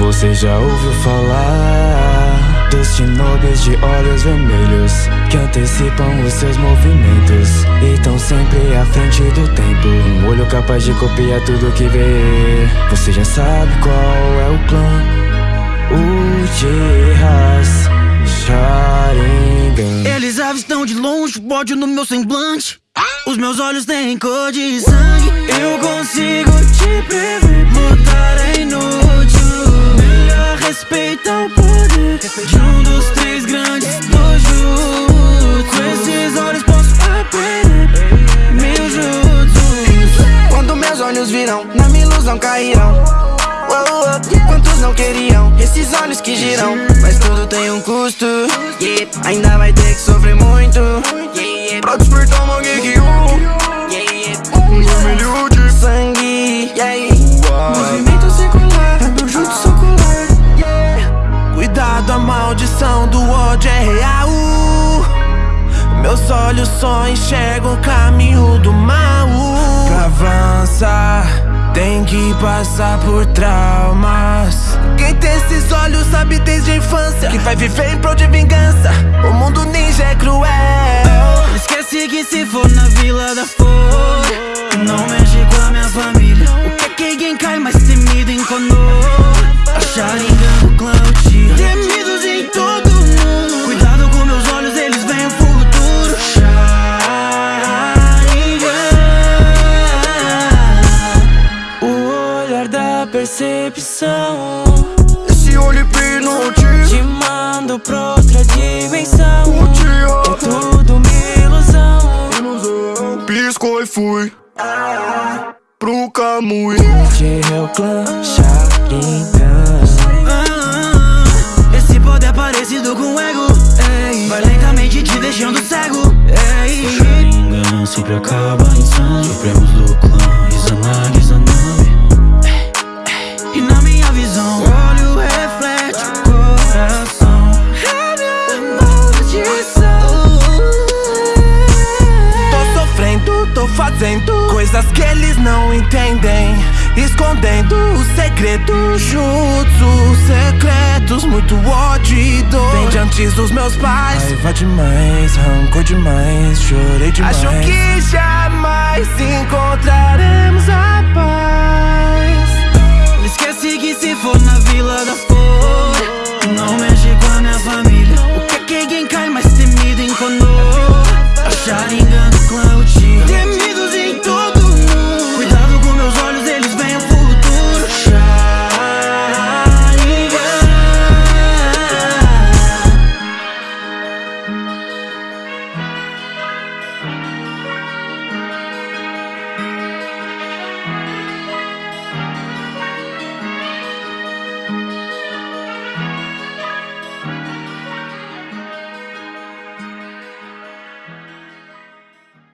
Você já ouviu falar dos shinobis de olhos vermelhos que antecipam os seus movimentos e estão sempre à frente do tempo. Um olho capaz de copiar tudo que vê. Você já sabe qual é o clã? O Jihas Sharingan. Eles avistam de longe, ódio no meu semblante. Os meus olhos têm cor de sangue. Eu consigo te prever. Minha ilusão cairão. Quantos não queriam esses olhos que giram? Mas tudo tem um custo. Ainda vai ter que sofrer muito. Pra despertar uma yeah. Um vermelho de sangue. Movimento circular, meu ocular. Yeah. Cuidado, a maldição do ódio é real. Meus olhos só enxergam o caminho do mal. Que passar por traumas. Quem tem esses olhos sabe desde a infância que vai viver em prol de vingança. O mundo ninja é cruel. Esquece que se for na vila da flor Não mexe com a minha família O que é que quem cai mais Esse olho hipnotizado. te manda pra outra dimensão. É tudo uma ilusão. Piscou e fui pro Kamui. De meu clã Sharingan. Ah, Esse poder é parecido com o ego ei. Vai lentamente te deixando cego ei. O Sharingan sempre acaba em sangue Supremos do entendem Escondendo os segredos juntos Secretos, muito ódio. E dor Vem de antes dos meus pais. Raiva demais, rancor demais, chorei demais. Acho que jamais encontraremos a